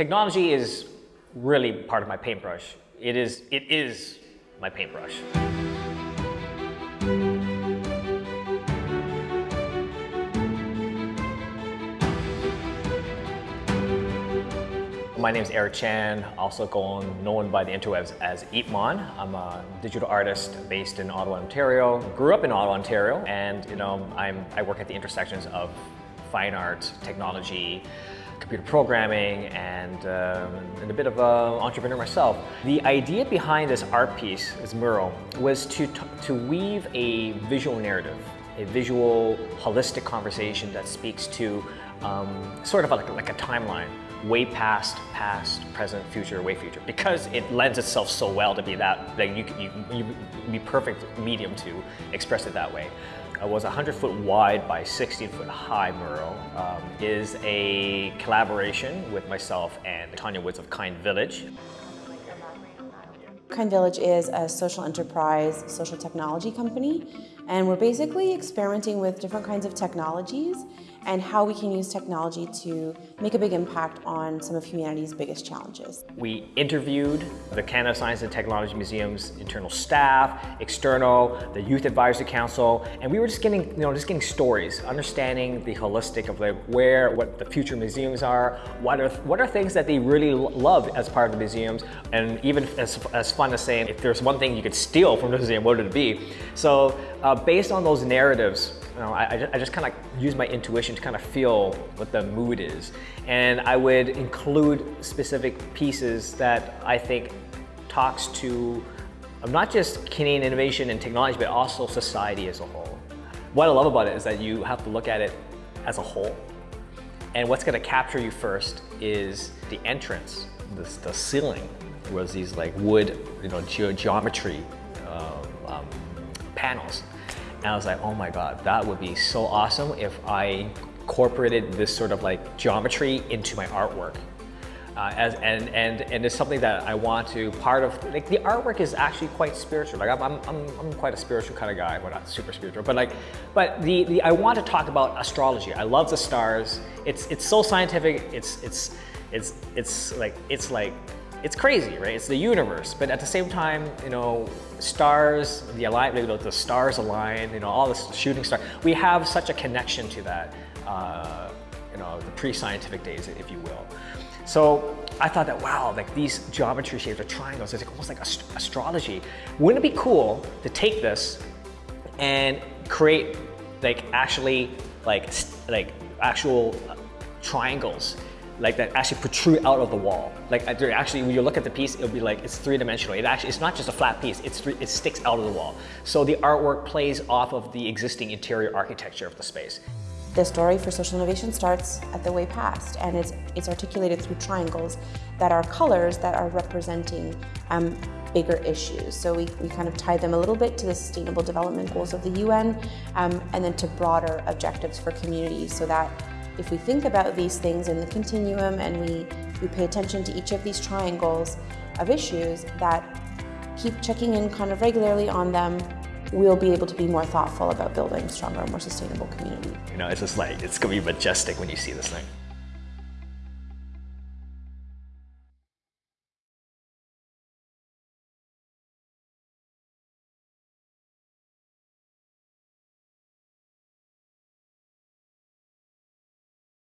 Technology is really part of my paintbrush. It is, it is my paintbrush. My name is Eric Chan, also known by the interwebs as Eepmon. I'm a digital artist based in Ottawa, Ontario. Grew up in Ottawa, Ontario, and you know, I'm, I work at the intersections of fine art, technology, computer programming, and, um, and a bit of an entrepreneur myself. The idea behind this art piece, this mural, was to, to weave a visual narrative, a visual, holistic conversation that speaks to um, sort of like, like a timeline way past, past, present, future, way future. Because it lends itself so well to be that, that you, you, you be perfect medium to express it that way. It was 100 foot wide by 16 foot high mural. Um, is a collaboration with myself and Tanya Woods of Kind Village. Kind Village is a social enterprise, social technology company, and we're basically experimenting with different kinds of technologies and how we can use technology to make a big impact on some of humanity's biggest challenges. We interviewed the Canada Science and Technology Museum's internal staff, external, the Youth Advisory Council, and we were just getting, you know, just getting stories, understanding the holistic of like where, what the future museums are, what are, what are things that they really love as part of the museums, and even as, as fun as saying, if there's one thing you could steal from the museum, what would it be? So uh, based on those narratives, you know, I, I just kind of use my intuition to kind of feel what the mood is. And I would include specific pieces that I think talks to not just Canadian innovation and technology, but also society as a whole. What I love about it is that you have to look at it as a whole. And what's gonna capture you first is the entrance, the, the ceiling was these like wood, you know, ge geometry um, um, panels. And I was like, oh my God, that would be so awesome if I incorporated this sort of like geometry into my artwork. Uh, as, and, and, and it's something that I want to, part of, like the artwork is actually quite spiritual. Like I'm, I'm, I'm, quite a spiritual kind of guy, well not super spiritual, but like, but the, the, I want to talk about astrology. I love the stars. It's, it's so scientific. It's, it's, it's, it's like, it's like it's crazy, right? It's the universe, but at the same time, you know, stars, the align, you know, the stars align, you know, all the shooting stars. We have such a connection to that, uh, you know, the pre-scientific days, if you will. So I thought that, wow, like these geometry shapes are triangles, it's almost like ast astrology. Wouldn't it be cool to take this and create like actually like, like actual triangles like that actually protrude out of the wall. Like actually, when you look at the piece, it'll be like it's three-dimensional. It actually, it's not just a flat piece. It's three, it sticks out of the wall. So the artwork plays off of the existing interior architecture of the space. The story for social innovation starts at the way past, and it's it's articulated through triangles that are colors that are representing um, bigger issues. So we, we kind of tie them a little bit to the Sustainable Development Goals of the UN, um, and then to broader objectives for communities, so that if we think about these things in the continuum and we, we pay attention to each of these triangles of issues that keep checking in kind of regularly on them, we'll be able to be more thoughtful about building stronger, more sustainable community. You know, it's just like, it's gonna be majestic when you see this thing.